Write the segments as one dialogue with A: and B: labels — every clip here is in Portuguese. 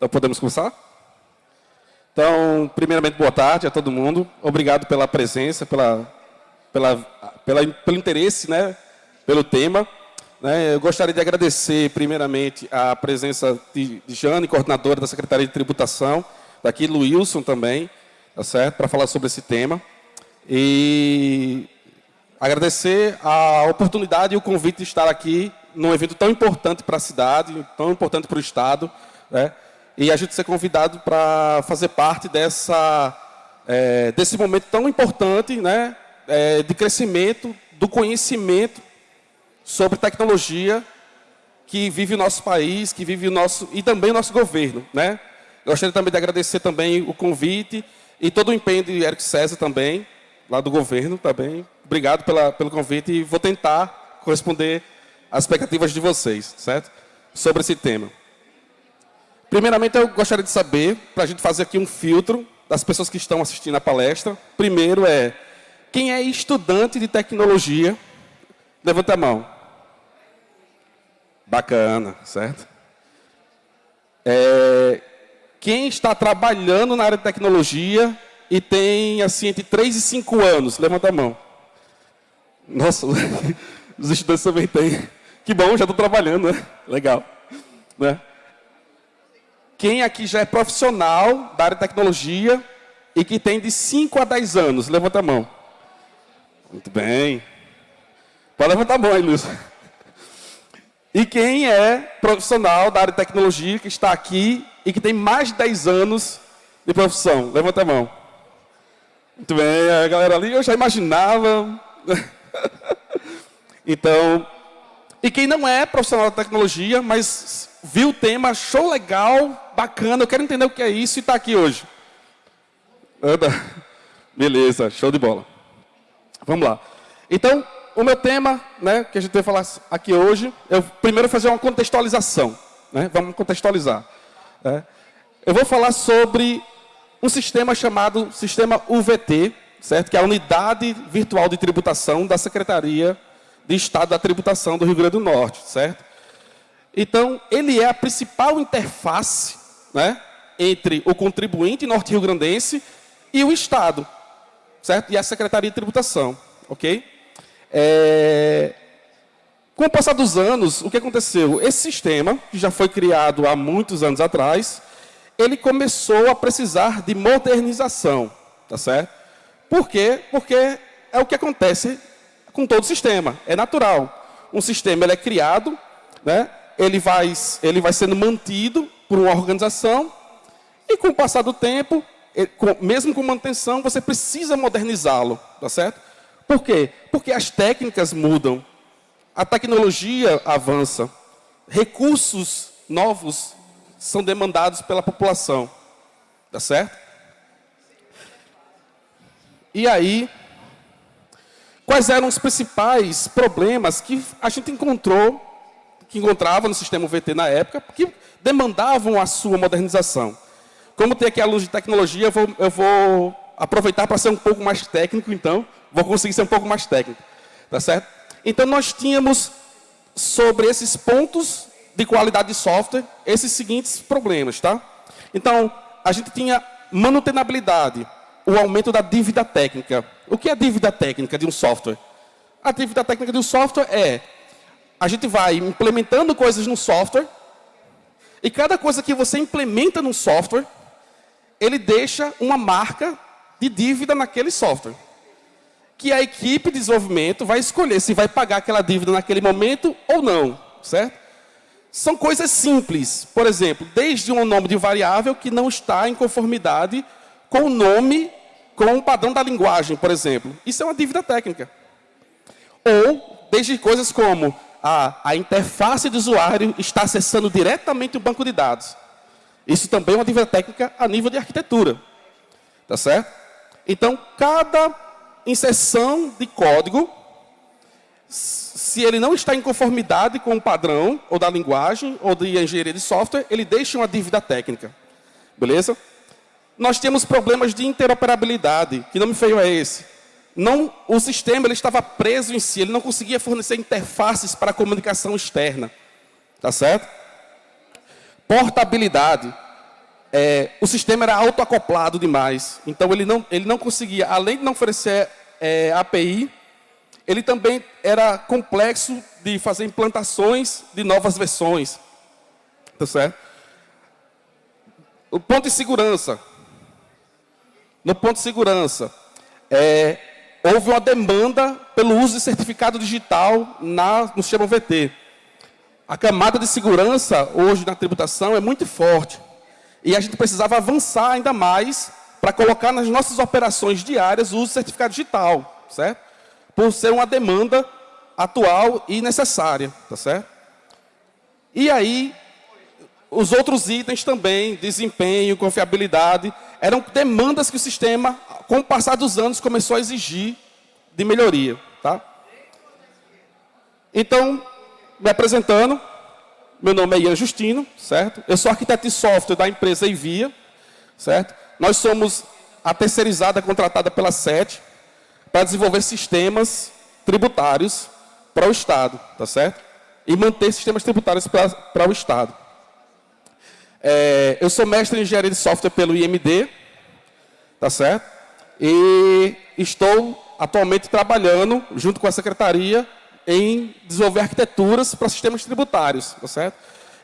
A: Então, podemos começar? Então, primeiramente, boa tarde a todo mundo. Obrigado pela presença, pela, pela, pela, pelo interesse, né, pelo tema. Né, eu gostaria de agradecer, primeiramente, a presença de, Jane, coordenadora da Secretaria de Tributação, daqui, Luilson também, tá certo, para falar sobre esse tema. E agradecer a oportunidade e o convite de estar aqui num evento tão importante para a cidade, tão importante para o Estado, né? E a gente ser convidado para fazer parte dessa, é, desse momento tão importante né? É, de crescimento do conhecimento sobre tecnologia que vive o nosso país, que vive o nosso e também o nosso governo, né? Gostaria também de agradecer também o convite e todo o empenho de Eric César também, lá do governo também. Obrigado pela, pelo convite e vou tentar corresponder às expectativas de vocês, certo? Sobre esse tema. Primeiramente, eu gostaria de saber, para a gente fazer aqui um filtro das pessoas que estão assistindo a palestra. Primeiro é, quem é estudante de tecnologia? Levanta a mão. Bacana, certo? É, quem está trabalhando na área de tecnologia e tem, assim, entre 3 e 5 anos? Levanta a mão. Nossa, os estudantes também têm. Que bom, já estou trabalhando, né? Legal. Né? Quem aqui já é profissional da área de tecnologia e que tem de 5 a 10 anos? Levanta a mão. Muito bem. Pode levantar a mão aí, Lúcio. E quem é profissional da área de tecnologia que está aqui e que tem mais de 10 anos de profissão? Levanta a mão. Muito bem, a galera ali eu já imaginava. então, e quem não é profissional da tecnologia, mas viu o tema, achou legal, bacana, eu quero entender o que é isso e está aqui hoje. Anda. Beleza, show de bola. Vamos lá. Então, o meu tema, né, que a gente vai falar aqui hoje, eu primeiro fazer uma contextualização. Né? Vamos contextualizar. Né? Eu vou falar sobre um sistema chamado Sistema UVT, certo? que é a Unidade Virtual de Tributação da Secretaria de Estado da Tributação do Rio Grande do Norte. certo? Então, ele é a principal interface né, entre o contribuinte norte-rio-grandense e o Estado, certo? e a Secretaria de Tributação. ok? É... Com o passar dos anos, o que aconteceu? Esse sistema, que já foi criado há muitos anos atrás, ele começou a precisar de modernização, tá certo? Por quê? Porque é o que acontece com todo sistema, é natural. Um sistema ele é criado, né? ele, vai, ele vai sendo mantido por uma organização, e com o passar do tempo, mesmo com manutenção, você precisa modernizá-lo, tá certo? Por quê? Porque as técnicas mudam, a tecnologia avança, recursos novos são demandados pela população. Tá certo? E aí, quais eram os principais problemas que a gente encontrou, que encontrava no sistema VT na época, que demandavam a sua modernização? Como tem aqui a luz de tecnologia, eu vou, eu vou aproveitar para ser um pouco mais técnico, então, vou conseguir ser um pouco mais técnico. Tá certo? Então, nós tínhamos sobre esses pontos de qualidade de software esses seguintes problemas, tá? Então, a gente tinha manutenabilidade, o aumento da dívida técnica. O que é a dívida técnica de um software? A dívida técnica de um software é, a gente vai implementando coisas no software, e cada coisa que você implementa no software, ele deixa uma marca de dívida naquele software. Que a equipe de desenvolvimento vai escolher se vai pagar aquela dívida naquele momento ou não, certo? São coisas simples. Por exemplo, desde um nome de variável que não está em conformidade com o nome, com o padrão da linguagem, por exemplo. Isso é uma dívida técnica. Ou, desde coisas como a, a interface do usuário está acessando diretamente o banco de dados. Isso também é uma dívida técnica a nível de arquitetura. Tá certo? Então, cada inserção de código se ele não está em conformidade com o padrão, ou da linguagem, ou de engenharia de software, ele deixa uma dívida técnica. Beleza? Nós temos problemas de interoperabilidade. Que nome feio é esse? Não, o sistema ele estava preso em si, ele não conseguia fornecer interfaces para a comunicação externa. Tá certo? Portabilidade. é, o sistema era autoacoplado demais. Então, ele não, ele não conseguia, além de não oferecer é, API, ele também era complexo de fazer implantações de novas versões. Tá certo? O ponto de segurança. No ponto de segurança, é, houve uma demanda pelo uso de certificado digital na, no sistema VT. A camada de segurança, hoje na tributação, é muito forte. E a gente precisava avançar ainda mais para colocar nas nossas operações diárias o uso de certificado digital, certo? Por ser uma demanda atual e necessária, tá certo? E aí, os outros itens também, desempenho, confiabilidade, eram demandas que o sistema, com o passar dos anos, começou a exigir de melhoria. Tá? Então, me apresentando, meu nome é Ian Justino, certo? Eu sou arquiteto de software da empresa Envia, certo? Nós somos a terceirizada contratada pela SET para desenvolver sistemas tributários para o Estado, tá certo? E manter sistemas tributários para, para o Estado. É, eu sou mestre em engenharia de software pelo IMD, tá certo? E estou atualmente trabalhando, junto com a secretaria, em desenvolver arquiteturas para sistemas tributários, tá certo?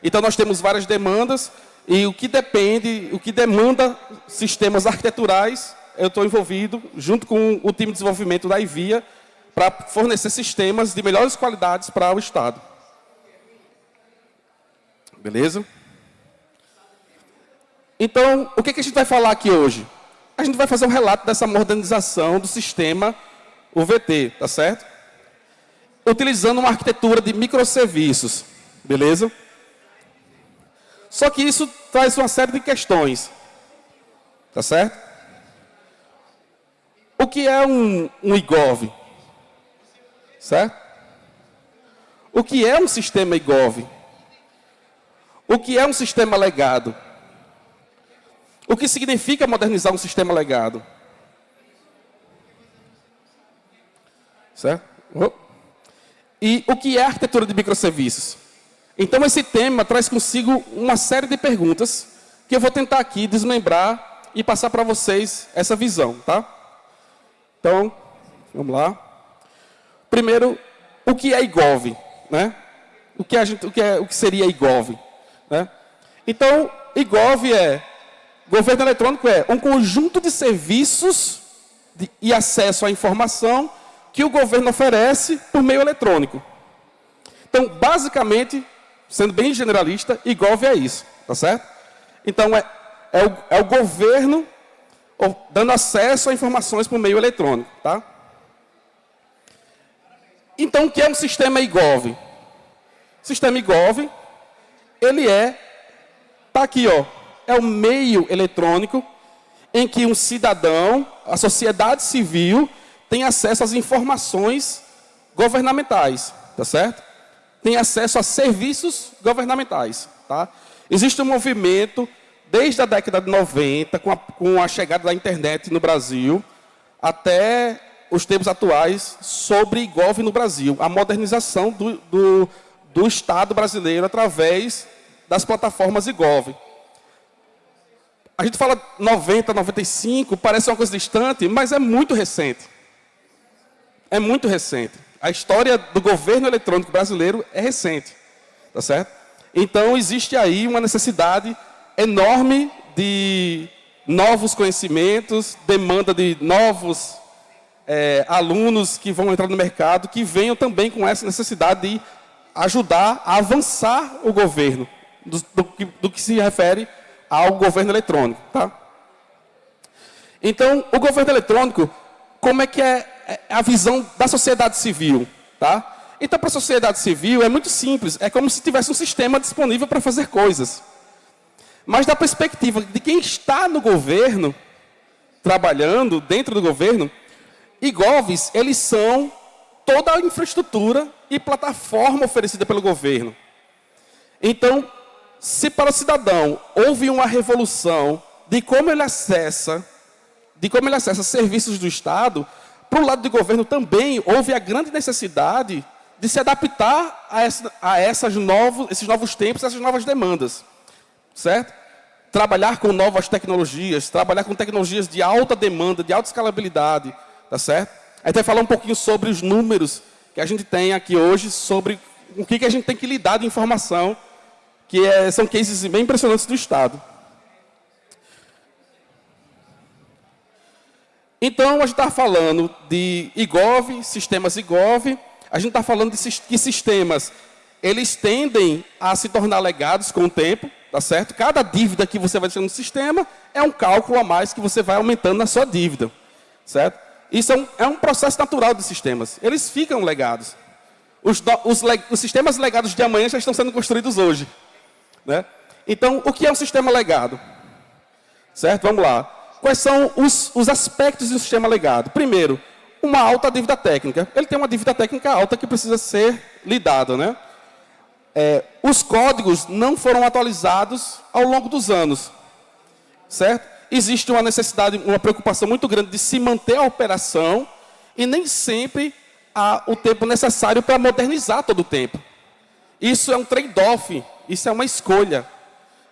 A: Então, nós temos várias demandas, e o que depende, o que demanda sistemas arquiteturais, eu estou envolvido, junto com o time de desenvolvimento da IVIA, para fornecer sistemas de melhores qualidades para o Estado. Beleza? Então, o que, que a gente vai falar aqui hoje? A gente vai fazer um relato dessa modernização do sistema UVT, tá certo? Utilizando uma arquitetura de microserviços, beleza? Só que isso traz uma série de questões, tá certo? O que é um, um IGOV? Certo? O que é um sistema IGOV? O que é um sistema legado? O que significa modernizar um sistema legado? Certo? E o que é arquitetura de microserviços? Então, esse tema traz consigo uma série de perguntas que eu vou tentar aqui desmembrar e passar para vocês essa visão, tá? Então, vamos lá. Primeiro, o que é IGOV? Né? O, que a gente, o, que é, o que seria IGOV? Né? Então, IGOV é Governo eletrônico é um conjunto de serviços de, e acesso à informação que o governo oferece por meio eletrônico. Então, basicamente, sendo bem generalista, IGOV é isso, tá certo? Então, é, é, o, é o governo dando acesso a informações por meio eletrônico, tá? Então, o que é um sistema IGOV? Sistema IGOV, ele é, tá aqui, ó, é o meio eletrônico em que um cidadão, a sociedade civil, tem acesso às informações governamentais, tá certo? Tem acesso a serviços governamentais, tá? Existe um movimento desde a década de 90, com a, com a chegada da internet no Brasil, até os tempos atuais, sobre IGOV no Brasil, a modernização do, do, do Estado brasileiro através das plataformas IGOV. A gente fala 90, 95, parece uma coisa distante, mas é muito recente. É muito recente. A história do governo eletrônico brasileiro é recente. Tá certo? Então, existe aí uma necessidade enorme de novos conhecimentos, demanda de novos é, alunos que vão entrar no mercado, que venham também com essa necessidade de ajudar a avançar o governo, do, do, do que se refere ao governo eletrônico. Tá? Então, o governo eletrônico, como é que é, é a visão da sociedade civil? Tá? Então, para a sociedade civil, é muito simples. É como se tivesse um sistema disponível para fazer coisas. Mas da perspectiva de quem está no governo, trabalhando dentro do governo, IGOVs, eles são toda a infraestrutura e plataforma oferecida pelo governo. Então, se para o cidadão houve uma revolução de como ele acessa, de como ele acessa serviços do Estado, para o lado do governo também houve a grande necessidade de se adaptar a, essa, a essas novos, esses novos tempos, essas novas demandas. Certo? trabalhar com novas tecnologias, trabalhar com tecnologias de alta demanda, de alta escalabilidade, tá certo? A gente vai falar um pouquinho sobre os números que a gente tem aqui hoje, sobre o que, que a gente tem que lidar de informação, que é, são cases bem impressionantes do Estado. Então, a gente está falando de IGOV, sistemas IGOV, a gente está falando de que sistemas, eles tendem a se tornar legados com o tempo, tá certo? Cada dívida que você vai deixando no sistema é um cálculo a mais que você vai aumentando na sua dívida, certo? Isso é um, é um processo natural de sistemas. Eles ficam legados. Os, os, os, sistemas legados de amanhã já estão sendo construídos hoje. Né? Então, o que é um sistema legado? Certo? Vamos lá. Quais são os, os aspectos do sistema legado? Primeiro, uma alta dívida técnica. Ele tem uma dívida técnica alta que precisa ser lidada. Né? É, os códigos não foram atualizados ao longo dos anos. Certo? existe uma necessidade, uma preocupação muito grande de se manter a operação e nem sempre há o tempo necessário para modernizar todo o tempo. Isso é um trade-off, isso é uma escolha.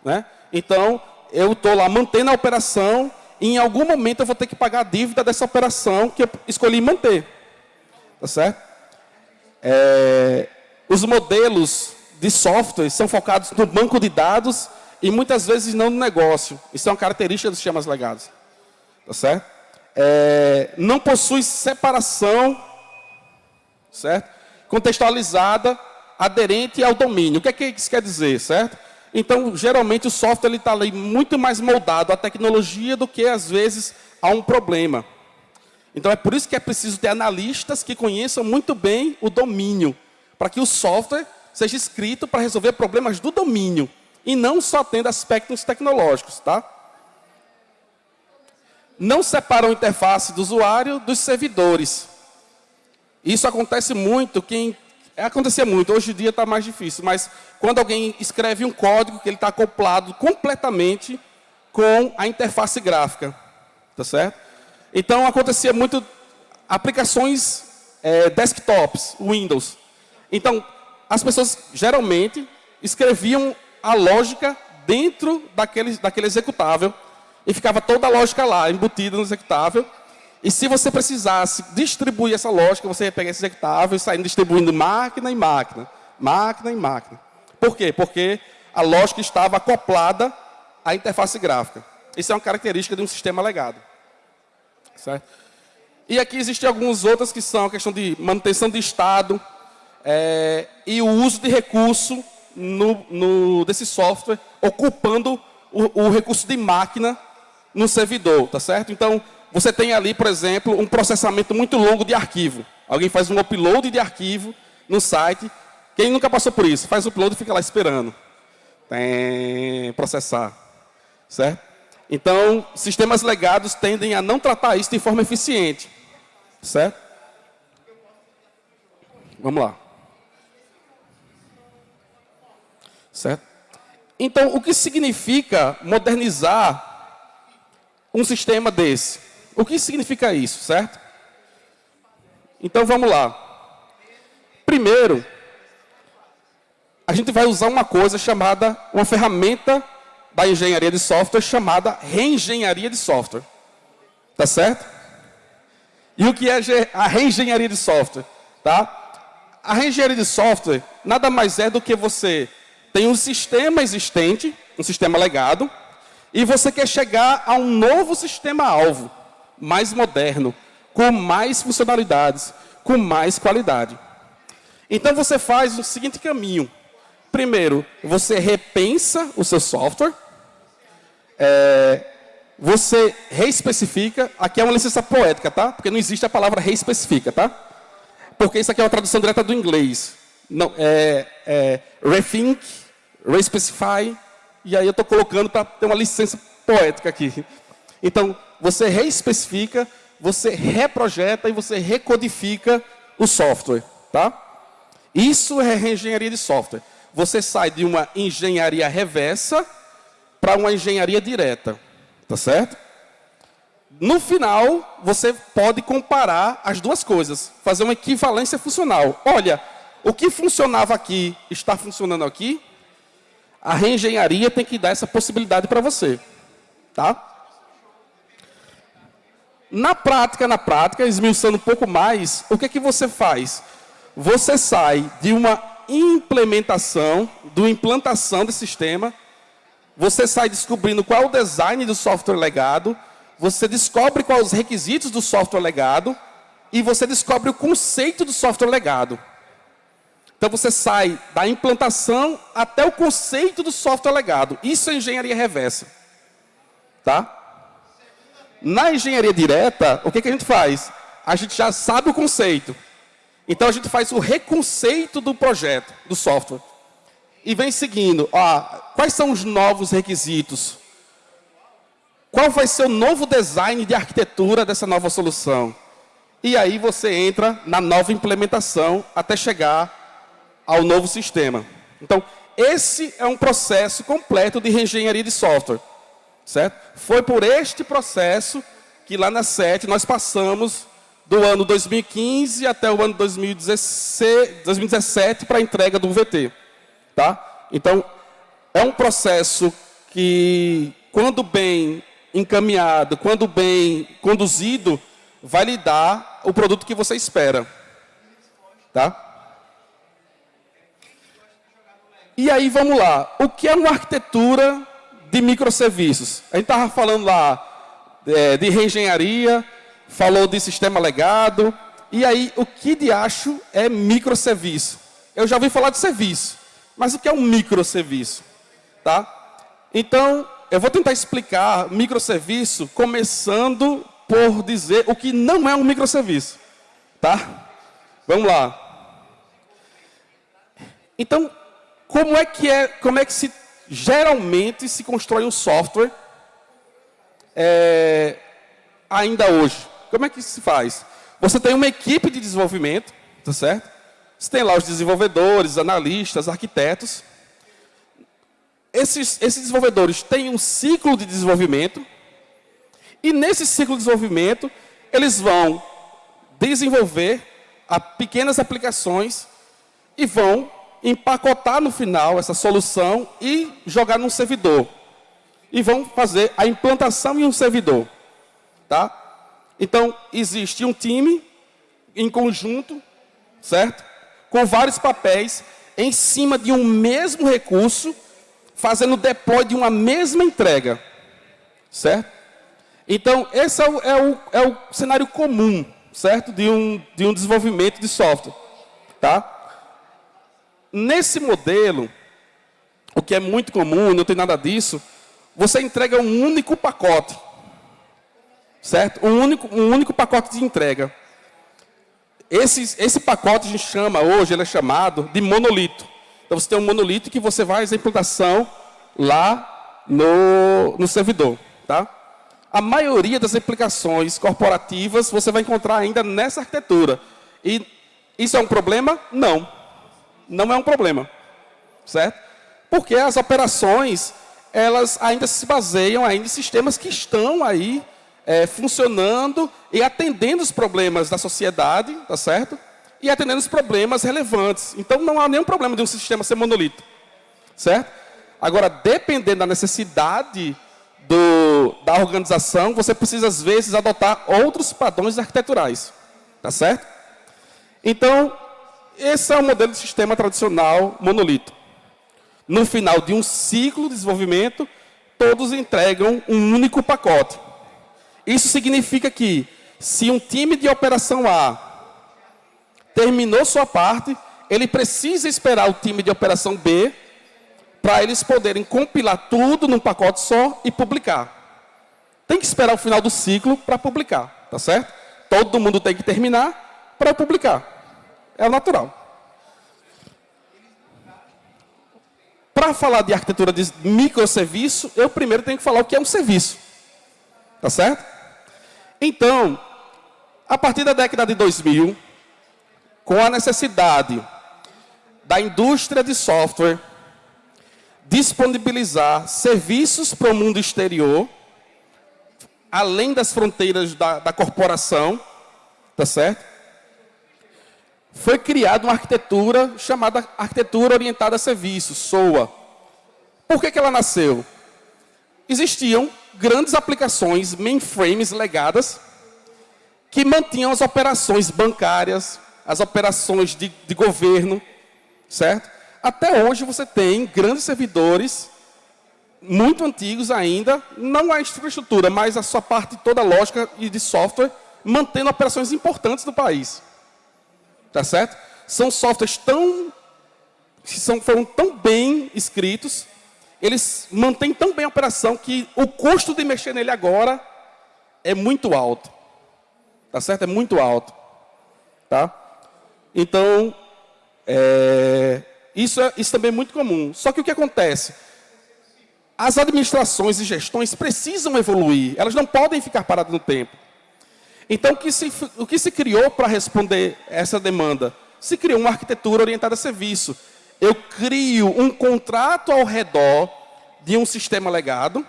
A: Né? Então, eu estou lá mantendo a operação e em algum momento eu vou ter que pagar a dívida dessa operação que eu escolhi manter. Tá certo? É, os modelos de software são focados no banco de dados e muitas vezes não no negócio. Isso é uma característica dos sistemas legados. Tá certo? É, não possui separação, certo? Contextualizada, aderente ao domínio. O que é que isso quer dizer, certo? Então, geralmente, o software está ali muito mais moldado à tecnologia do que, às vezes, a um problema. Então, é por isso que é preciso ter analistas que conheçam muito bem o domínio, para que o software seja escrito para resolver problemas do domínio e não só tendo aspectos tecnológicos, tá? Não separam a interface do usuário dos servidores. Isso acontece muito, quem acontecia muito, hoje em dia está mais difícil, mas quando alguém escreve um código que ele está acoplado completamente com a interface gráfica, tá certo? Então acontecia muito aplicações é, desktops, Windows. Então as pessoas geralmente escreviam a lógica dentro daquele, daquele executável e ficava toda a lógica lá, embutida no executável. E se você precisasse distribuir essa lógica, você ia pegar esse executável e sair distribuindo máquina em máquina, máquina em máquina. Por quê? Porque a lógica estava acoplada à interface gráfica. Isso é uma característica de um sistema legado. Certo? E aqui existem algumas outras que são a questão de manutenção de estado é, e o uso de recurso no, no, desse software, ocupando o, o recurso de máquina no servidor, tá certo? Então, você tem ali, por exemplo, um processamento muito longo de arquivo. Alguém faz um upload de arquivo no site. Quem nunca passou por isso? Faz o upload e fica lá esperando. Tem processar. Certo? Então, sistemas legados tendem a não tratar isso de forma eficiente. Certo? Vamos lá. Certo? Então, o que significa modernizar um sistema desse? O que significa isso, certo? Então, vamos lá. Primeiro, a gente vai usar uma coisa chamada, uma ferramenta da engenharia de software chamada reengenharia de software. Tá certo? E o que é a reengenharia de software? Tá? A reengenharia de software nada mais é do que você tem um sistema existente, um sistema legado, e você quer chegar a um novo sistema-alvo, mais moderno, com mais funcionalidades, com mais qualidade. Então você faz o seguinte caminho. Primeiro, você repensa o seu software, é, você reespecifica, aqui é uma licença poética, tá? Porque não existe a palavra reespecifica, tá? Porque isso aqui é uma tradução direta do inglês. Não, é, é rethink, respecify, e aí eu estou colocando para ter uma licença poética aqui. Então, você reespecifica, você reprojeta e você recodifica o software. Tá? Isso é reengenharia de software. Você sai de uma engenharia reversa para uma engenharia direta. Tá certo? No final, você pode comparar as duas coisas, fazer uma equivalência funcional. Olha, o que funcionava aqui está funcionando aqui, A reengenharia tem que dar essa possibilidade para você. Tá? Na prática, na prática, esmiuçando um pouco mais, o que, é que você faz? Você sai de uma implementação, do implantação do sistema, você sai descobrindo qual é o design do software legado, você descobre quais os requisitos do software legado e você descobre o conceito do software legado. Então você sai da implantação até o conceito do software legado. Isso é engenharia reversa. Tá? Na engenharia direta, o que, que a gente faz? A gente já sabe o conceito. Então a gente faz o reconceito do projeto, do software. E vem seguindo, ó, quais são os novos requisitos? Qual vai ser o novo design de arquitetura dessa nova solução? E aí você entra na nova implementação até chegar ao novo sistema. Então, esse é um processo completo de reengenharia de software. Certo? Foi por este processo que lá na SET nós passamos do ano 2015 até o ano 2017 para a entrega do VT. Tá? Então, é um processo que, quando bem encaminhado, quando bem conduzido, vai lhe dar o produto que você espera. Tá? E aí, vamos lá. O que é uma arquitetura de microserviços? A gente estava falando lá é, de reengenharia, falou de sistema legado. E aí, o que de acho é microserviço? Eu já ouvi falar de serviço, mas o que é um microserviço? Tá? Então, eu vou tentar explicar microserviço começando por dizer o que não é um microserviço. Tá? Vamos lá. Então, como é que é, como é que se geralmente se constrói um software é, ainda hoje? Como é que se faz? Você tem uma equipe de desenvolvimento, tá certo? Você tem lá os desenvolvedores, analistas, arquitetos. Esses, esses desenvolvedores têm um ciclo de desenvolvimento. E nesse ciclo de desenvolvimento, eles vão desenvolver pequenas aplicações e vão empacotar no final essa solução e jogar num servidor. E vão fazer a implantação em um servidor. Tá? Então, existe um time em conjunto, certo? Com vários papéis em cima de um mesmo recurso, fazendo deploy de uma mesma entrega. Certo? Então, esse é o, é o, é o cenário comum, certo? De um, de um desenvolvimento de software. Tá? Nesse modelo, o que é muito comum, não tem nada disso, você entrega um único pacote. Certo? Um único, um único pacote de entrega. Esse, esse pacote a gente chama hoje, ele é chamado de monolito. Então você tem um monolito que você vai fazer a implantação lá no, no servidor. Tá? A maioria das aplicações corporativas você vai encontrar ainda nessa arquitetura. E isso é um problema? Não não é um problema, certo? Porque as operações, elas ainda se baseiam ainda em sistemas que estão aí é, funcionando e atendendo os problemas da sociedade, tá certo? E atendendo os problemas relevantes. Então, não há nenhum problema de um sistema ser monolito, certo? Agora, dependendo da necessidade do, da organização, você precisa, às vezes, adotar outros padrões arquiteturais, tá certo? Então, esse é o modelo de sistema tradicional monolito. No final de um ciclo de desenvolvimento, todos entregam um único pacote. Isso significa que, se um time de operação A terminou sua parte, ele precisa esperar o time de operação B para eles poderem compilar tudo num pacote só e publicar. Tem que esperar o final do ciclo para publicar, tá certo? Todo mundo tem que terminar para publicar. É o natural. Para falar de arquitetura de microserviço, eu primeiro tenho que falar o que é um serviço. Tá certo? Então, a partir da década de 2000, com a necessidade da indústria de software disponibilizar serviços para o mundo exterior, além das fronteiras da, da corporação, tá certo? Foi criada uma arquitetura chamada arquitetura orientada a serviços, SOA, Por que, que ela nasceu? Existiam grandes aplicações, mainframes legadas, que mantinham as operações bancárias, as operações de, de governo, certo? Até hoje você tem grandes servidores, muito antigos ainda, não a infraestrutura, mas a sua parte toda lógica e de software, mantendo operações importantes do país. Tá certo? São softwares tão, são, foram tão bem escritos, eles mantêm tão bem a operação que o custo de mexer nele agora é muito alto. Tá certo? É muito alto. Tá? Então, é, isso, é, isso também é muito comum. Só que o que acontece? As administrações e gestões precisam evoluir, elas não podem ficar paradas no tempo. Então, o que se, o que se criou para responder essa demanda? Se criou uma arquitetura orientada a serviço. Eu crio um contrato ao redor de um sistema legado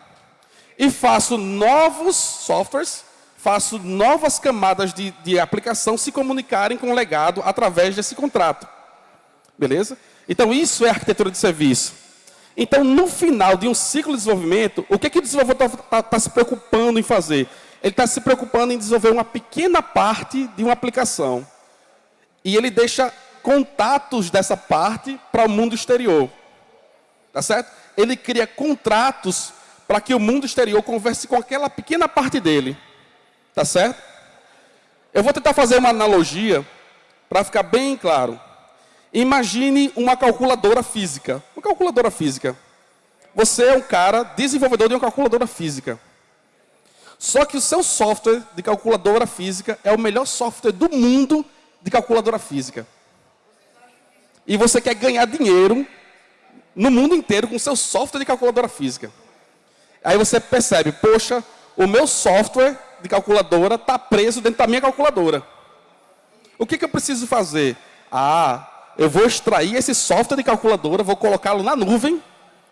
A: e faço novos softwares, faço novas camadas de, de aplicação se comunicarem com o legado através desse contrato. Beleza? Então, isso é arquitetura de serviço. Então, no final de um ciclo de desenvolvimento, o que, que o desenvolvedor está tá, tá se preocupando em fazer? Ele está se preocupando em desenvolver uma pequena parte de uma aplicação. E ele deixa contatos dessa parte para o mundo exterior. Tá certo? Ele cria contratos para que o mundo exterior converse com aquela pequena parte dele. Tá certo? Eu vou tentar fazer uma analogia para ficar bem claro. Imagine uma calculadora física. Uma calculadora física. Você é um cara desenvolvedor de uma calculadora física. Só que o seu software de calculadora física é o melhor software do mundo de calculadora física. E você quer ganhar dinheiro no mundo inteiro com o seu software de calculadora física. Aí você percebe, poxa, o meu software de calculadora está preso dentro da minha calculadora. O que, que eu preciso fazer? Ah, eu vou extrair esse software de calculadora, vou colocá-lo na nuvem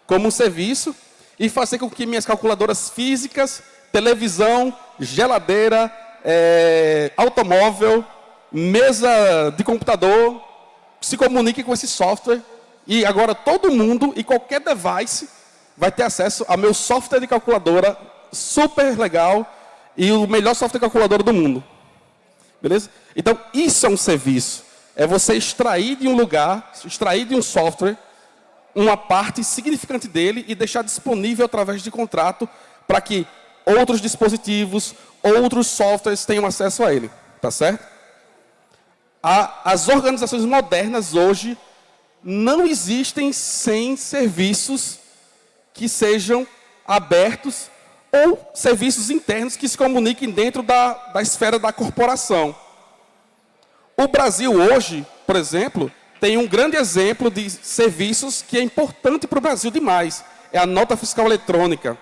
A: como um serviço e fazer com que minhas calculadoras físicas, televisão, geladeira, é, automóvel, mesa de computador se comuniquem com esse software e agora todo mundo e qualquer device vai ter acesso ao meu software de calculadora super legal e o melhor software de calculadora do mundo. Beleza? Então, isso é um serviço é você extrair de um lugar, extrair de um software, uma parte significante dele e deixar disponível através de contrato para que outros dispositivos, outros softwares tenham acesso a ele. Tá certo? as organizações modernas hoje não existem sem serviços que sejam abertos ou serviços internos que se comuniquem dentro da, da esfera da corporação. O Brasil hoje, por exemplo, tem um grande exemplo de serviços que é importante para o Brasil demais. É a nota fiscal eletrônica,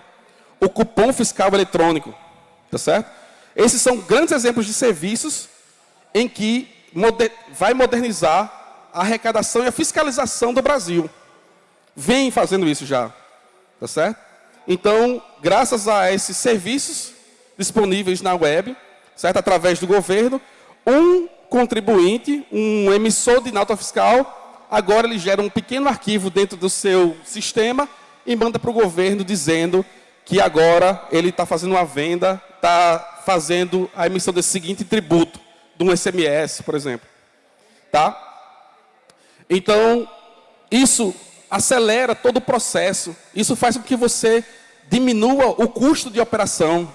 A: o cupom fiscal eletrônico, tá certo? Esses são grandes exemplos de serviços em que moder vai modernizar a arrecadação e a fiscalização do Brasil. Vem fazendo isso já, tá certo? Então, graças a esses serviços disponíveis na web, certo? Através do governo, um contribuinte, um emissor de nota fiscal, agora ele gera um pequeno arquivo dentro do seu sistema e manda para o governo dizendo que agora ele está fazendo uma venda, está fazendo a emissão desse seguinte tributo, de um SMS, por exemplo. Tá? Então, isso acelera todo o processo. Isso faz com que você diminua o custo de operação.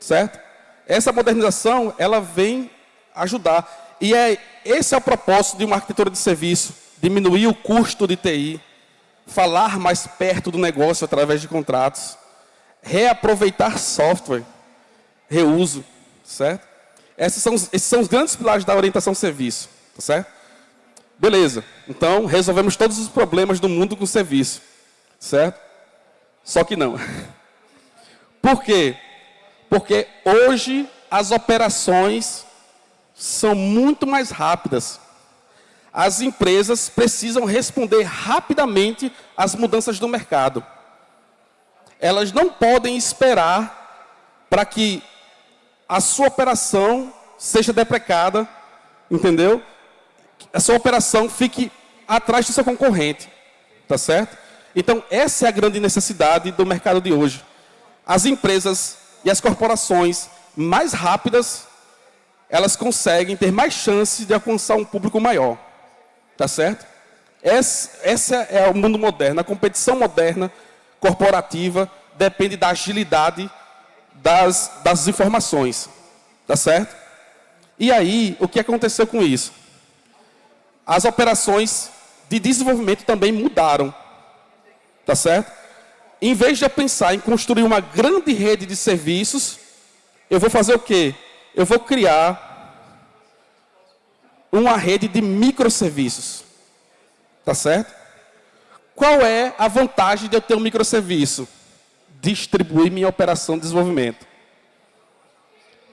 A: Certo? Essa modernização, ela vem ajudar. E é, esse é o propósito de uma arquitetura de serviço, diminuir o custo de TI, falar mais perto do negócio através de contratos, reaproveitar software, reuso, certo? Esses são, esses são os grandes pilares da orientação serviço, tá certo? Beleza, então resolvemos todos os problemas do mundo com serviço, certo? Só que não. Por quê? Porque hoje as operações são muito mais rápidas. As empresas precisam responder rapidamente às mudanças do mercado. Elas não podem esperar para que a sua operação seja deprecada, entendeu? A sua operação fique atrás do seu concorrente, tá certo? Então, essa é a grande necessidade do mercado de hoje. As empresas e as corporações mais rápidas, elas conseguem ter mais chances de alcançar um público maior. Tá certo? Essa, é o mundo moderno. A competição moderna, corporativa, depende da agilidade das, das informações. Tá certo? E aí, o que aconteceu com isso? As operações de desenvolvimento também mudaram. Tá certo? Em vez de eu pensar em construir uma grande rede de serviços, eu vou fazer o quê? Eu vou criar uma rede de microserviços. Tá certo? Qual é a vantagem de eu ter um microserviço? Distribuir minha operação de desenvolvimento.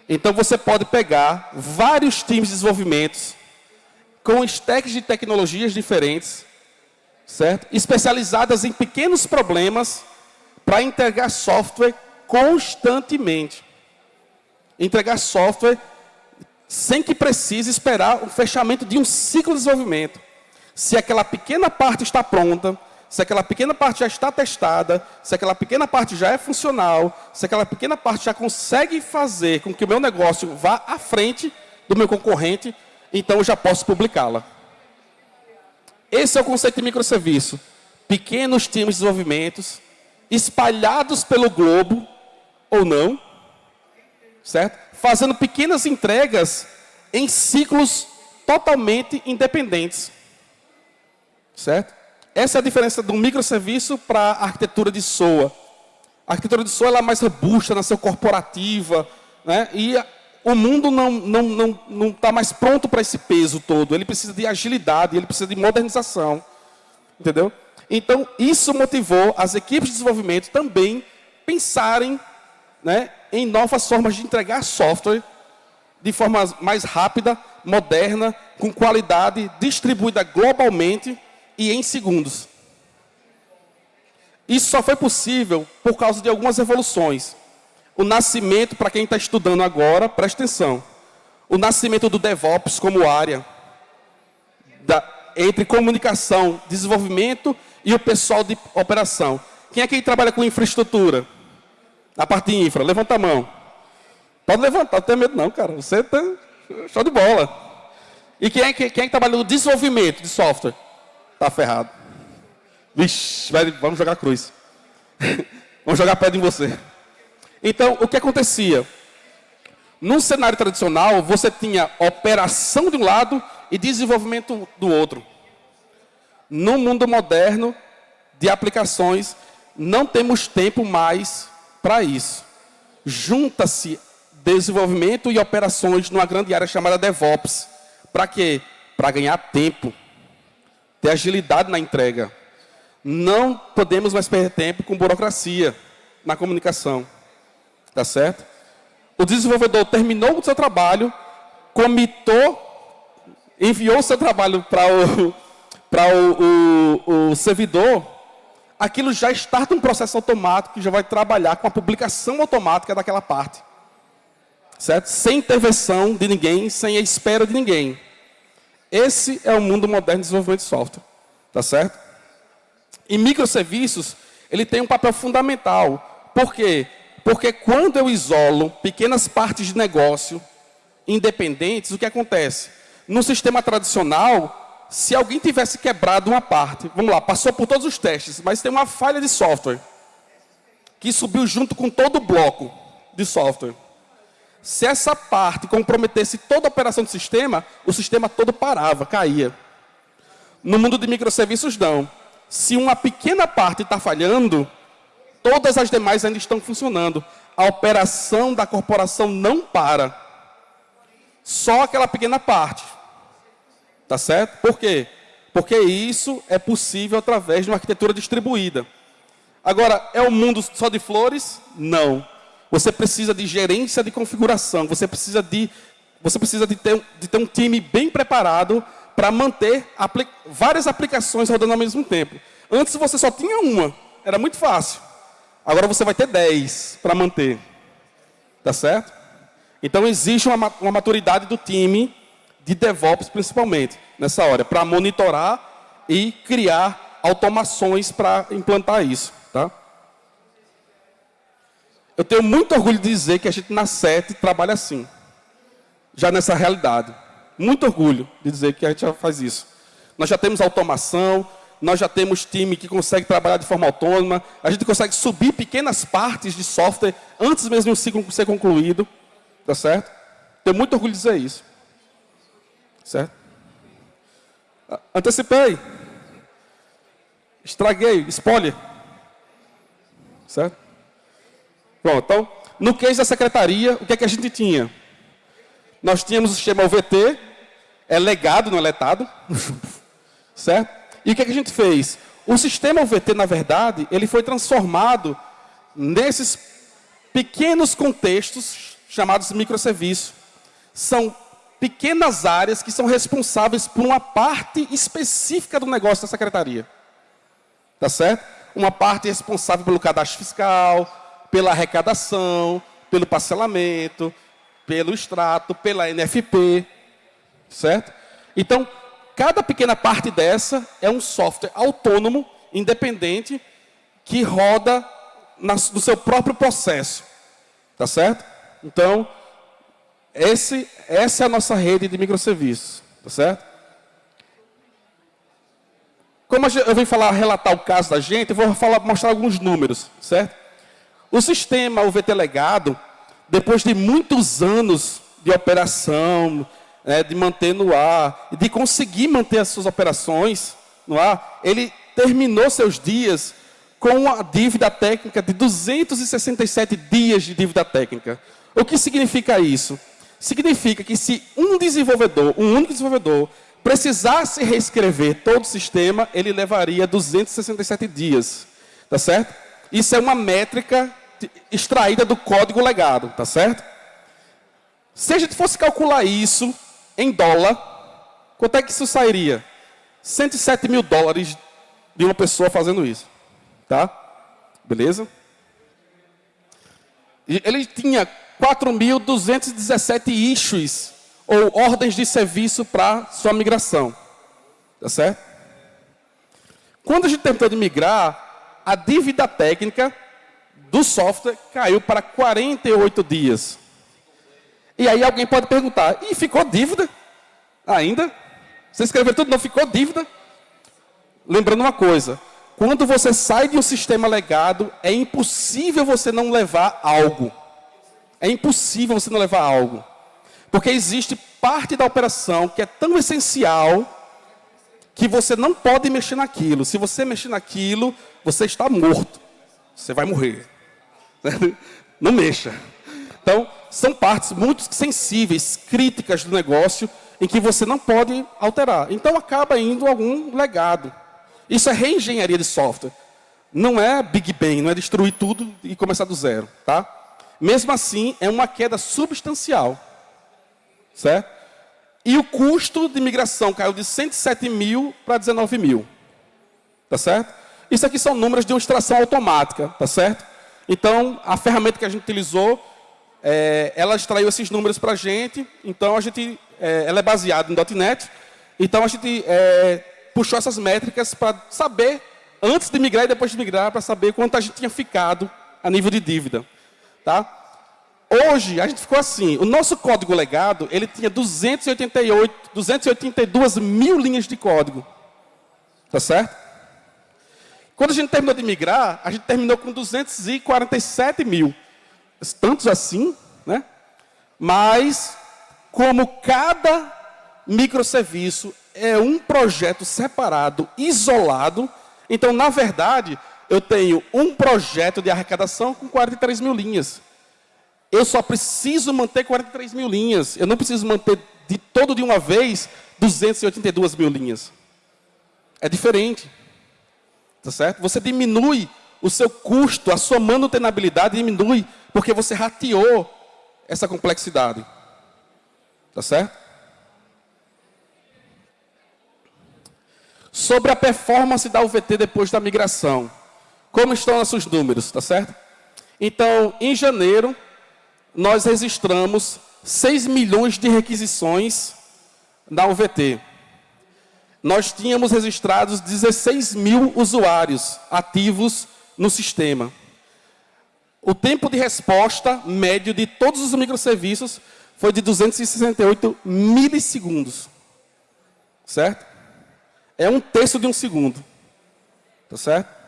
A: Então você pode pegar vários times de desenvolvimento com stacks de tecnologias diferentes, certo? Especializadas em pequenos problemas para entregar software constantemente. Entregar software sem que precise esperar o fechamento de um ciclo de desenvolvimento. Se aquela pequena parte está pronta, se aquela pequena parte já está testada, se aquela pequena parte já é funcional, se aquela pequena parte já consegue fazer com que o meu negócio vá à frente do meu concorrente, então eu já posso publicá-la. Esse é o conceito de microserviço. Pequenos times de desenvolvimento, espalhados pelo globo, ou não, certo? Fazendo pequenas entregas em ciclos totalmente independentes. Certo? Essa é a diferença do microserviço para a arquitetura de SOA. A arquitetura de SOA ela é mais robusta, nasceu corporativa, né? e o mundo não está não, não, não tá mais pronto para esse peso todo. Ele precisa de agilidade, ele precisa de modernização. Entendeu? Então, isso motivou as equipes de desenvolvimento também pensarem né, em novas formas de entregar software de forma mais rápida, moderna, com qualidade, distribuída globalmente e em segundos. Isso só foi possível por causa de algumas evoluções. O nascimento, para quem está estudando agora, presta atenção. O nascimento do DevOps como área da, entre comunicação, desenvolvimento e o pessoal de operação. Quem é que trabalha com infraestrutura? Na parte infra, levanta a mão. Pode levantar, não tem medo não, cara. Você está show de bola. E quem é que, quem é que trabalha no desenvolvimento de software? Está ferrado. Vixe, vamos jogar cruz. vamos jogar pedra em você. Então, o que acontecia? Num cenário tradicional, você tinha operação de um lado e desenvolvimento do outro. No mundo moderno de aplicações, não temos tempo mais para isso. Junta-se desenvolvimento e operações numa grande área chamada DevOps. Para quê? Para ganhar tempo, ter agilidade na entrega. Não podemos mais perder tempo com burocracia na comunicação. Tá certo? O desenvolvedor terminou o seu trabalho, comitou, enviou o seu trabalho para o, o, o, o servidor, aquilo já está um processo automático que já vai trabalhar com a publicação automática daquela parte. Certo? Sem intervenção de ninguém, sem a espera de ninguém. Esse é o mundo moderno de desenvolvimento de software. Tá certo? E microserviços, ele tem um papel fundamental. Por quê? Porque quando eu isolo pequenas partes de negócio independentes, o que acontece? No sistema tradicional, se alguém tivesse quebrado uma parte, vamos lá, passou por todos os testes, mas tem uma falha de software que subiu junto com todo o bloco de software. Se essa parte comprometesse toda a operação do sistema, o sistema todo parava, caía. No mundo de microserviços, não. Se uma pequena parte está falhando, todas as demais ainda estão funcionando. A operação da corporação não para. Só aquela pequena parte. Tá certo? Por quê? Porque isso é possível através de uma arquitetura distribuída. Agora, é um mundo só de flores? Não. Você precisa de gerência de configuração. Você precisa de, você precisa de, ter, de ter um time bem preparado para manter apli várias aplicações rodando ao mesmo tempo. Antes você só tinha uma. Era muito fácil. Agora você vai ter 10 para manter. Tá certo? Então existe uma, uma maturidade do time de DevOps principalmente, nessa hora, para monitorar e criar automações para implantar isso. Tá? Eu tenho muito orgulho de dizer que a gente na SET trabalha assim, já nessa realidade. Muito orgulho de dizer que a gente já faz isso. Nós já temos automação, nós já temos time que consegue trabalhar de forma autônoma, a gente consegue subir pequenas partes de software antes mesmo do ciclo ser concluído. Tá certo? Tenho muito orgulho de dizer isso. Certo? Antecipei. Estraguei. Spoiler. Certo? Bom, então, no case da secretaria, o que é que a gente tinha? Nós tínhamos o sistema UVT, é legado, não é letado. certo? E o que é que a gente fez? O sistema UVT, na verdade, ele foi transformado nesses pequenos contextos chamados microserviços. São pequenas áreas que são responsáveis por uma parte específica do negócio da secretaria. Tá certo? Uma parte responsável pelo cadastro fiscal, pela arrecadação, pelo parcelamento, pelo extrato, pela NFP, certo? Então, cada pequena parte dessa é um software autônomo, independente, que roda no seu próprio processo. Tá certo? Então, esse, essa é a nossa rede de microserviços, tá certo? Como eu vim falar, relatar o caso da gente, eu vou falar, mostrar alguns números, certo? O sistema UVT legado, depois de muitos anos de operação, né, de manter no ar, de conseguir manter as suas operações no ar, ele terminou seus dias com uma dívida técnica de 267 dias de dívida técnica. O que significa isso? Significa que se um desenvolvedor, um único desenvolvedor, precisasse reescrever todo o sistema, ele levaria 267 dias. Tá certo? Isso é uma métrica extraída do código legado, tá certo? Se a gente fosse calcular isso em dólar, quanto é que isso sairia? 107 mil dólares de uma pessoa fazendo isso. Tá? Beleza? Ele tinha 4.217 issues, ou ordens de serviço para sua migração. Tá certo? Quando a gente tentou de migrar, a dívida técnica do software caiu para 48 dias. E aí alguém pode perguntar, e ficou dívida ainda? Você escreveu tudo, não ficou dívida? Lembrando uma coisa, quando você sai de um sistema legado, é impossível você não levar algo. É impossível você não levar algo. Porque existe parte da operação que é tão essencial que você não pode mexer naquilo. Se você mexer naquilo, você está morto. Você vai morrer. Não mexa. Então, são partes muito sensíveis, críticas do negócio, em que você não pode alterar. Então, acaba indo algum legado. Isso é reengenharia de software. Não é Big Bang, não é destruir tudo e começar do zero. Tá? Mesmo assim, é uma queda substancial. Certo? E o custo de migração caiu de 107 mil para 19 mil. Tá certo? Isso aqui são números de uma extração automática, tá certo? Então, a ferramenta que a gente utilizou, é, ela extraiu esses números para a gente. Então, a gente, é, ela é baseada em .NET. Então, a gente é, puxou essas métricas para saber, antes de migrar e depois de migrar, para saber quanto a gente tinha ficado a nível de dívida. Tá? Hoje, a gente ficou assim, o nosso código legado, ele tinha 288, 282 mil linhas de código. Tá certo? Quando a gente terminou de migrar, a gente terminou com 247 mil. Tantos assim, né? Mas, como cada microserviço é um projeto separado, isolado. Então, na verdade, eu tenho um projeto de arrecadação com 43 mil linhas. Eu só preciso manter 43 mil linhas. Eu não preciso manter de todo de uma vez 282 mil linhas. É diferente. Tá certo? Você diminui o seu custo, a sua manutenabilidade diminui, porque você rateou essa complexidade. Tá certo? Sobre a performance da UVT depois da migração. Como estão nossos números, tá certo? Então, em janeiro, nós registramos 6 milhões de requisições na UVT. nós tínhamos registrados 16 mil usuários ativos no sistema. O tempo de resposta médio de todos os microserviços foi de 268 milissegundos. Certo? É um terço de um segundo. Tá certo?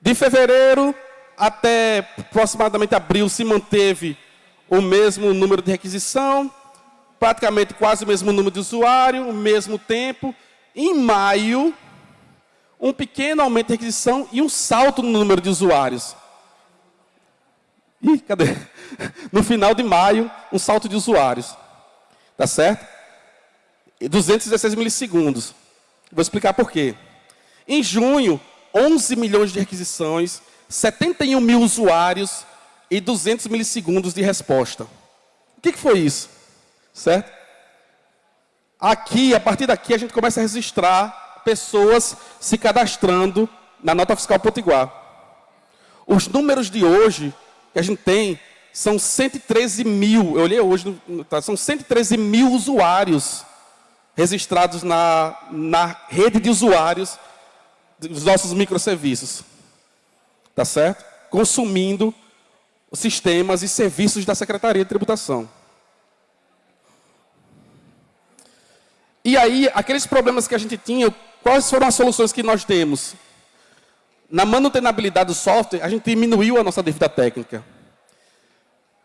A: De fevereiro até aproximadamente abril se manteve o mesmo número de requisição, praticamente quase o mesmo número de usuário, o mesmo tempo. Em maio, um pequeno aumento de requisição e um salto no número de usuários. Ih, cadê? No final de maio, um salto de usuários. Tá certo? 216 milissegundos. Vou explicar por quê. Em junho, 11 milhões de requisições, 71 mil usuários e 200 milissegundos de resposta. O que, que foi isso? Certo? Aqui, a partir daqui, a gente começa a registrar pessoas se cadastrando na nota fiscal potiguar. Os números de hoje que a gente tem são 113 mil, eu olhei hoje, tá, são 113 mil usuários registrados na, na rede de usuários dos nossos microserviços. Tá certo? Consumindo sistemas e serviços da Secretaria de Tributação. E aí, aqueles problemas que a gente tinha, quais foram as soluções que nós temos? Na manutenabilidade do software, a gente diminuiu a nossa dívida técnica.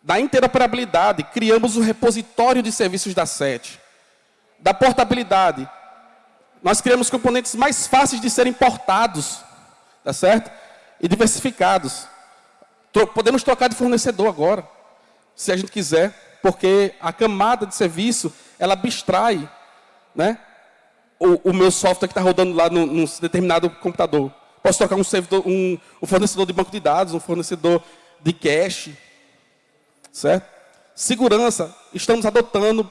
A: Da interoperabilidade, criamos o repositório de serviços da SET. Da portabilidade, nós criamos componentes mais fáceis de serem portados, tá certo? E diversificados. Podemos trocar de fornecedor agora, se a gente quiser, porque a camada de serviço, ela abstrai né, o, o meu software que está rodando lá num determinado computador. Posso trocar um, servidor, um, um fornecedor de banco de dados, um fornecedor de cache. Certo? Segurança. Estamos adotando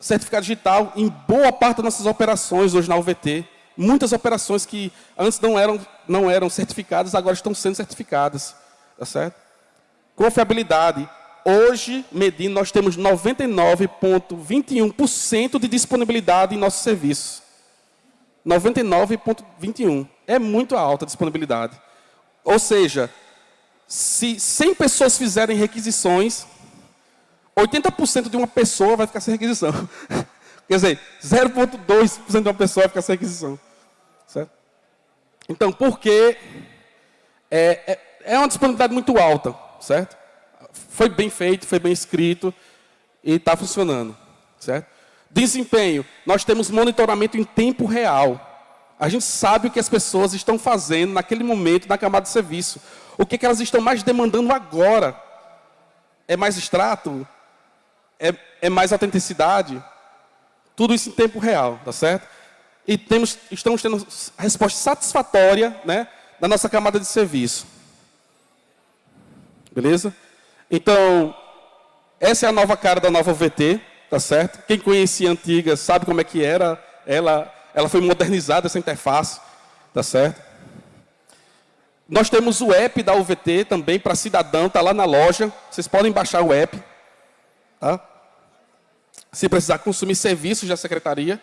A: certificado digital em boa parte das nossas operações hoje na UVT. Muitas operações que antes não eram, não eram certificadas, agora estão sendo certificadas. Tá certo? Confiabilidade. Hoje, medindo, nós temos 99,21% de disponibilidade em nossos serviços. 99,21%. É muito alta a disponibilidade. Ou seja, se 100 pessoas fizerem requisições, 80% de uma pessoa vai ficar sem requisição. Quer dizer, 0,2% de uma pessoa vai ficar sem requisição. Certo? Então, por que é, é, é uma disponibilidade muito alta, certo? Foi bem feito, foi bem escrito e está funcionando, certo? Desempenho, nós temos monitoramento em tempo real. A gente sabe o que as pessoas estão fazendo naquele momento na camada de serviço. O que, que elas estão mais demandando agora? É mais extrato? É, é mais autenticidade? Tudo isso em tempo real, tá certo? E temos, estamos tendo resposta satisfatória né, da nossa camada de serviço. Beleza? Então, essa é a nova cara da nova VT, tá certo? Quem conhecia a antiga sabe como é que era. Ela, ela foi modernizada, essa interface, tá certo? Nós temos o app da UVT também para cidadão, está lá na loja. Vocês podem baixar o app. Tá? Se precisar consumir serviços da secretaria.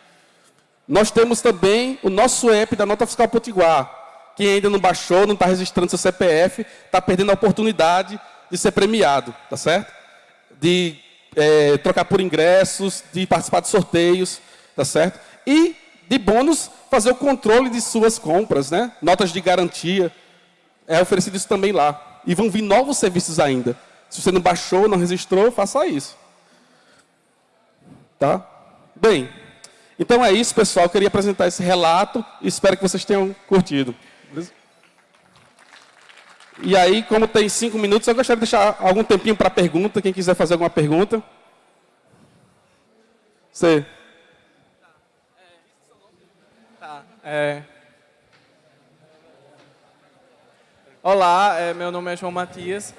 A: Nós temos também o nosso app da Nota Fiscal Potiguar. Quem ainda não baixou, não está registrando seu CPF, está perdendo a oportunidade de ser premiado, tá certo? De é, trocar por ingressos, de participar de sorteios, tá certo? E, de bônus, fazer o controle de suas compras, né? Notas de garantia. É oferecido isso também lá. E vão vir novos serviços ainda. Se você não baixou, não registrou, faça isso. Tá? Bem, então é isso, pessoal. Eu queria apresentar esse relato e espero que vocês tenham curtido. E aí, como tem cinco minutos, eu gostaria de deixar algum tempinho para pergunta, quem quiser fazer alguma pergunta. Você.
B: Tá. É... Olá, é, meu nome é João Matias.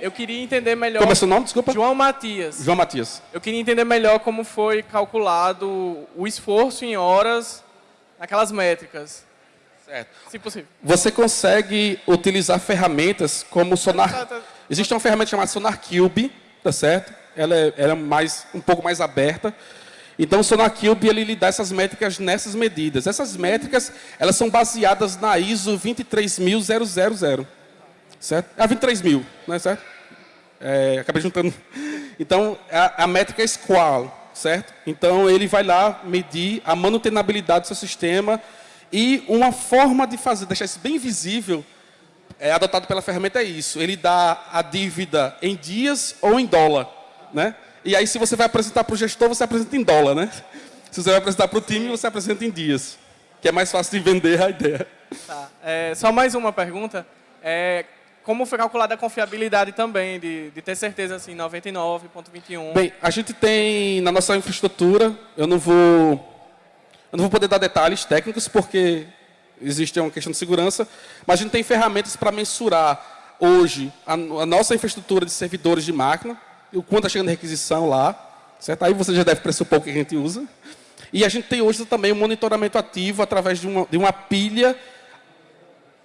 B: Eu queria entender melhor...
A: Como é seu nome, desculpa?
B: João Matias.
A: João Matias.
B: Eu queria entender melhor como foi calculado o esforço em horas naquelas métricas.
A: Certo. Se possível. Você consegue utilizar ferramentas como Sonar... Tá, tá, tá. Existe uma ferramenta chamada Sonar Cube, tá certo? Ela é, ela é mais, um pouco mais aberta. Então, o SonarCube, ele lhe dá essas métricas nessas medidas. Essas métricas, elas são baseadas na ISO 23000, certo? Ah, 23000, não é certo? É, acabei juntando. Então, a, a métrica é SQUAL, certo? Então, ele vai lá medir a manutenabilidade do seu sistema e uma forma de fazer, deixar isso bem visível, é, adotado pela ferramenta é isso. Ele dá a dívida em dias ou em dólar. Né? E aí, se você vai apresentar para o gestor, você apresenta em dólar. Né? Se você vai apresentar para o time, você apresenta em dias. Que é mais fácil de vender a ideia.
B: Tá. É, só mais uma pergunta. É, como foi calculada a confiabilidade também, de, de ter certeza, assim, 99.21?
A: Bem, a gente tem na nossa infraestrutura, eu não vou, eu não vou poder dar detalhes técnicos, porque existe uma questão de segurança, mas a gente tem ferramentas para mensurar hoje a, a, nossa infraestrutura de servidores de máquina, o quanto está chegando de requisição lá, certo? Aí você já deve pressupor o que a gente usa. E a gente tem hoje também um monitoramento ativo através de uma, de uma pilha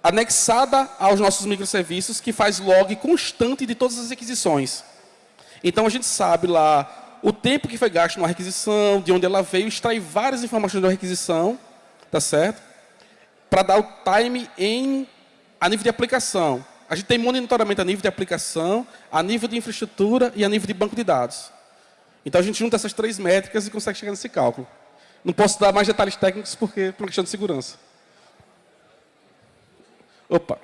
A: anexada aos nossos microserviços que faz log constante de todas as requisições. Então a gente sabe lá o tempo que foi gasto numa requisição, de onde ela veio, extrai várias informações da requisição, tá certo? Para dar o time em, a nível de aplicação. A gente tem monitoramento a nível de aplicação, a nível de infraestrutura e a nível de banco de dados. Então a gente junta essas três métricas e consegue chegar nesse cálculo. Não posso dar mais detalhes técnicos porque por uma questão de segurança. Opa.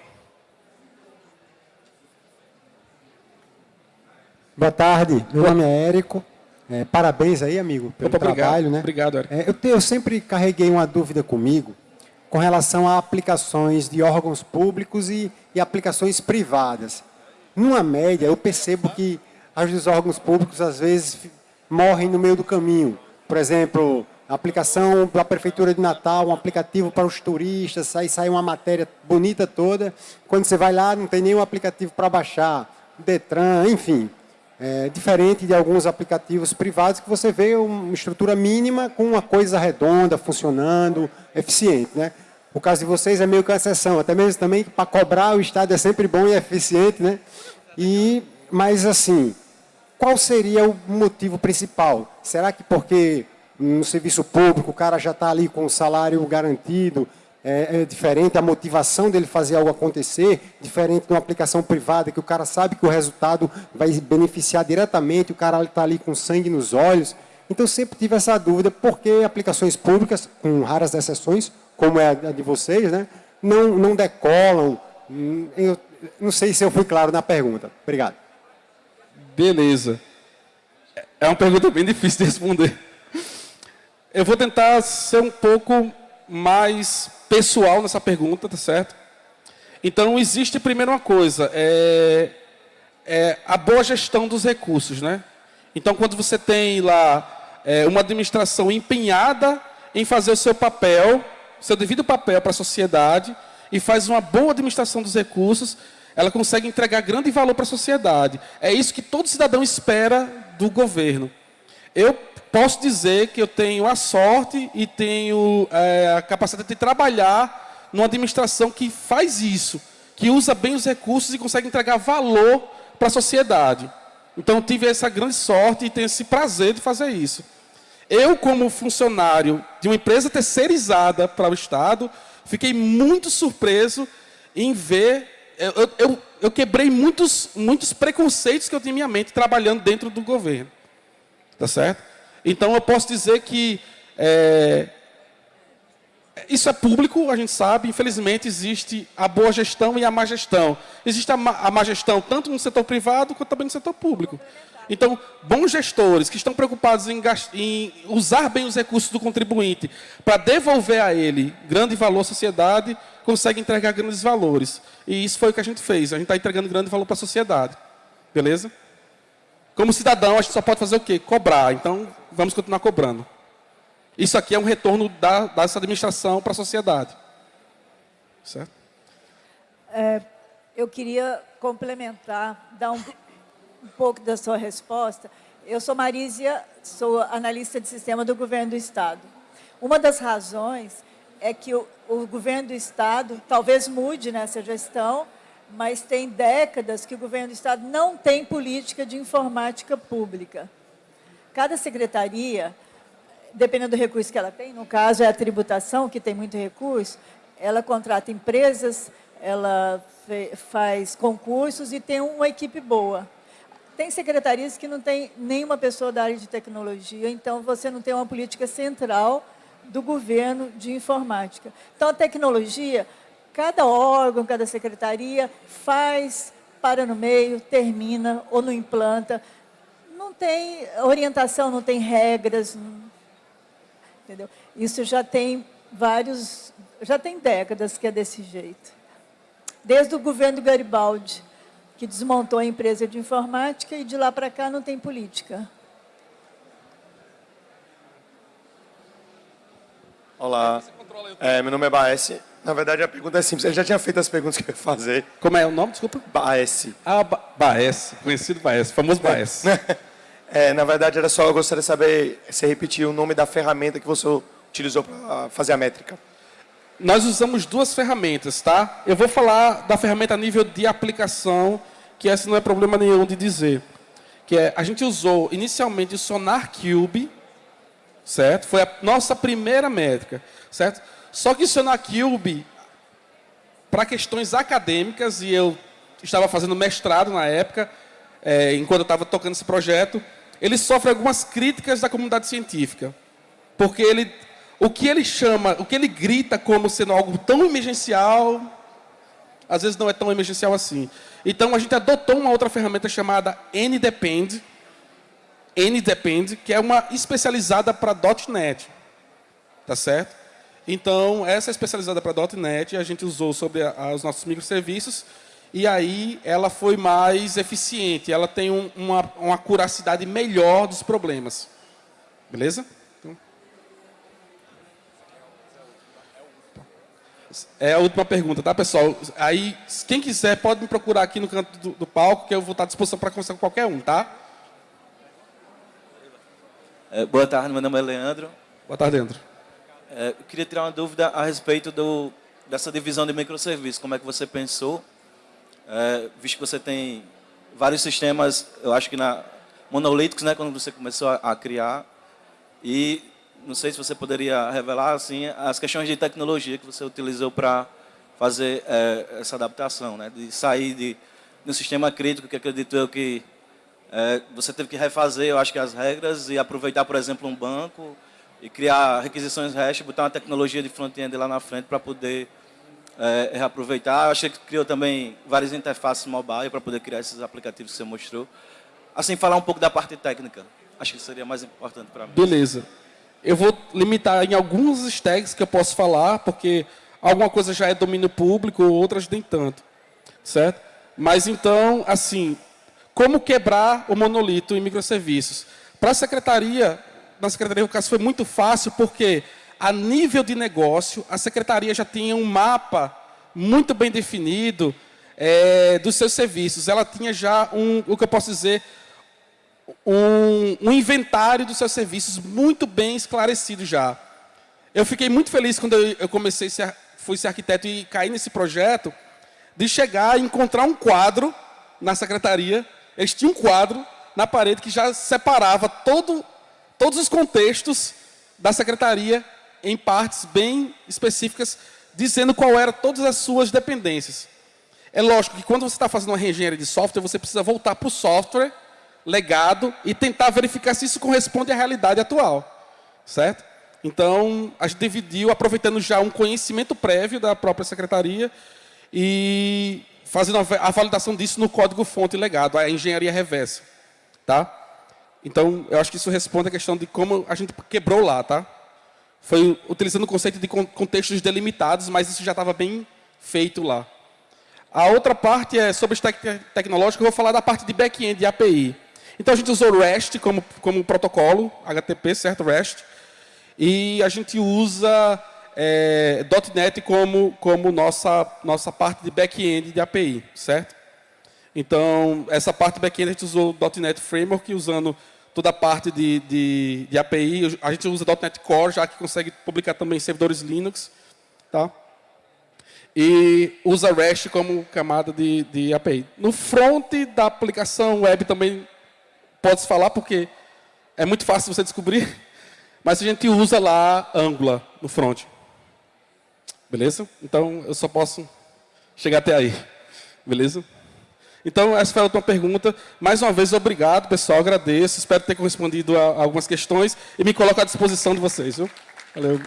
C: Boa tarde, meu Boa. nome é Érico. É, parabéns aí, amigo, pelo Opa, trabalho.
A: Obrigado,
C: né?
A: obrigado Érico.
C: É, eu, te, eu sempre carreguei uma dúvida comigo com relação a aplicações de órgãos públicos e, e aplicações privadas. Numa média, eu percebo que as dos órgãos públicos, às vezes, morrem no meio do caminho. Por exemplo, a aplicação da Prefeitura de Natal, um aplicativo para os turistas, aí sai uma matéria bonita toda. Quando você vai lá, não tem nenhum aplicativo para baixar, Detran, enfim. É diferente de alguns aplicativos privados que você vê uma estrutura mínima com uma coisa redonda, funcionando, eficiente. Né? O caso de vocês é meio que uma exceção, até mesmo também para cobrar o Estado é sempre bom e eficiente. Né? E, mas assim, qual seria o motivo principal? Será que porque no serviço público, o cara já está ali com o salário garantido, é, é, diferente a motivação dele fazer algo acontecer, diferente de uma aplicação privada, que o cara sabe que o resultado vai beneficiar diretamente, o cara está ali com sangue nos olhos. Então, sempre tive essa dúvida, por que aplicações públicas, com raras exceções, como é a de vocês, né, não, não decolam? Hum, eu não sei se eu fui claro na pergunta. Obrigado.
A: Beleza. É uma pergunta bem difícil de responder. Eu vou tentar ser um pouco mais pessoal nessa pergunta, tá certo? Então, existe primeiro uma coisa, é, é a boa gestão dos recursos, né? Então, quando você tem lá é, uma administração empenhada em fazer o seu papel, seu devido papel para a sociedade, e faz uma boa administração dos recursos, ela consegue entregar grande valor para a sociedade. É isso que todo cidadão espera do governo. Eu posso dizer que eu tenho a sorte e tenho é, a capacidade de trabalhar numa administração que faz isso, que usa bem os recursos e consegue entregar valor para a sociedade. Então, tive essa grande sorte e tenho esse prazer de fazer isso. Eu, como funcionário de uma empresa terceirizada para o Estado, fiquei muito surpreso em ver... Eu, eu, eu quebrei muitos, muitos preconceitos que eu tinha em minha mente trabalhando dentro do governo. Tá certo? Então, eu posso dizer que é, isso é público, a gente sabe. Infelizmente, existe a boa gestão e a má gestão. Existe a má, a má gestão tanto no setor privado quanto também no setor público. Então, bons gestores que estão preocupados em, em usar bem os recursos do contribuinte para devolver a ele grande valor à sociedade, conseguem entregar grandes valores. E isso foi o que a gente fez. A gente está entregando grande valor para a sociedade. Beleza? Como cidadão, a gente só pode fazer o quê? Cobrar. Então, vamos continuar cobrando. Isso aqui é um retorno da, dessa administração para a sociedade. Certo?
D: É, eu queria complementar, dar um, um pouco da sua resposta. Eu sou Marísia, sou analista de sistema do governo do Estado. Uma das razões é que o, o governo do Estado talvez mude nessa gestão, mas tem décadas que o governo do Estado não tem política de informática pública. Cada secretaria dependendo do recurso que ela tem, no caso é a tributação, que tem muito recurso, ela contrata empresas, ela faz concursos e tem uma equipe boa. Tem secretarias que não tem nenhuma pessoa da área de tecnologia, então você não tem uma política central do governo de informática. Então, a tecnologia, cada órgão, cada secretaria faz, para no meio, termina ou não implanta. Não tem orientação, não tem regras. Entendeu? Isso já tem vários, já tem décadas que é desse jeito. Desde o governo Garibaldi, que desmontou a empresa de informática e de lá para cá não tem política.
E: Olá, é, meu nome é Baes. Na verdade, a pergunta é simples. Ele já tinha feito as perguntas que eu ia fazer.
A: Como é o nome, desculpa?
E: Baes.
A: Ah, ba Baes, conhecido Baes, famoso Baes.
E: É, na verdade, era só, eu gostaria de saber, se repetir o nome da ferramenta que você utilizou para fazer a métrica.
A: Nós usamos duas ferramentas, tá? Eu vou falar da ferramenta a nível de aplicação, que essa não é problema nenhum de dizer. Que é, a gente usou inicialmente o Sonar Cube, certo? Foi a nossa primeira métrica, certo? Só que o Cube, para questões acadêmicas, e eu estava fazendo mestrado na época, é, enquanto eu estava tocando esse projeto, ele sofre algumas críticas da comunidade científica. Porque ele o que ele chama, o que ele grita como sendo algo tão emergencial, às vezes não é tão emergencial assim. Então a gente adotou uma outra ferramenta chamada NDepend, NDepend, que é uma especializada para .NET, tá certo? Então essa é especializada para .NET a gente usou sobre a, os nossos microserviços e aí ela foi mais eficiente, ela tem um, uma, uma curacidade melhor dos problemas, beleza? É a última pergunta, tá, pessoal? Aí, quem quiser, pode me procurar aqui no canto do, do palco, que eu vou estar à disposição para conversar com qualquer um, tá?
F: É, boa tarde, meu nome é Leandro.
A: Boa tarde, Leandro.
F: É, eu queria tirar uma dúvida a respeito do, dessa divisão de microserviços. Como é que você pensou? É, visto que você tem vários sistemas, eu acho que na monolíticos, né, quando você começou a, a criar, e não sei se você poderia revelar assim as questões de tecnologia que você utilizou para fazer é, essa adaptação, né? de sair de, de um sistema crítico que acredito eu que é, você teve que refazer, eu acho que as regras e aproveitar, por exemplo, um banco e criar requisições REST, botar uma tecnologia de front-end lá na frente para poder é, reaproveitar. Eu achei que criou também várias interfaces mobile para poder criar esses aplicativos que você mostrou. Assim, falar um pouco da parte técnica. Acho que seria mais importante para mim.
A: Beleza. Eu vou limitar em alguns tags que eu posso falar, porque alguma coisa já é domínio público, outras nem tanto. Certo? Mas então, assim, como quebrar o monolito em microserviços? Para a secretaria, na secretaria o caso foi muito fácil, porque a nível de negócio, a secretaria já tinha um mapa muito bem definido é, dos seus serviços. Ela tinha já um, o que eu posso dizer, um, um inventário dos seus serviços muito bem esclarecido já. Eu fiquei muito feliz quando eu, comecei, ser, fui ser arquiteto e caí nesse projeto, de chegar e encontrar um quadro na secretaria. Eles tinham um quadro na parede que já separava todo, todos os contextos da secretaria em partes bem específicas, dizendo qual era todas as suas dependências. É lógico que quando você está fazendo uma reengenharia de software, você precisa voltar para o software legado e tentar verificar se isso corresponde à realidade atual. Certo? Então, a gente dividiu, aproveitando já um conhecimento prévio da própria secretaria e fazendo a validação disso no código-fonte legado, a engenharia reversa. Tá? Então, eu acho que isso responde à questão de como a gente quebrou lá. Tá? Foi utilizando o conceito de contextos delimitados, mas isso já estava bem feito lá. A outra parte é sobre stack tecnológico, eu vou falar da parte de back-end API. Então a gente usou REST como, como protocolo, HTTP, certo? REST. E a gente usa é, .NET como, como nossa, nossa parte de back-end de API, certo? Então, essa parte back-end a gente usou o .NET Framework, usando toda a parte de, de, de API. A gente usa .NET Core, já que consegue publicar também servidores Linux. Tá? E usa REST como camada de, de API. No front da aplicação web também pode-se falar, porque é muito fácil você descobrir. mas a gente usa lá Angular no front. Beleza? Então, eu só posso chegar até aí. Beleza? Então, essa foi a última pergunta. Mais uma vez, obrigado, pessoal. Agradeço. Espero ter correspondido a algumas questões e me coloco à disposição de vocês. Viu? Valeu.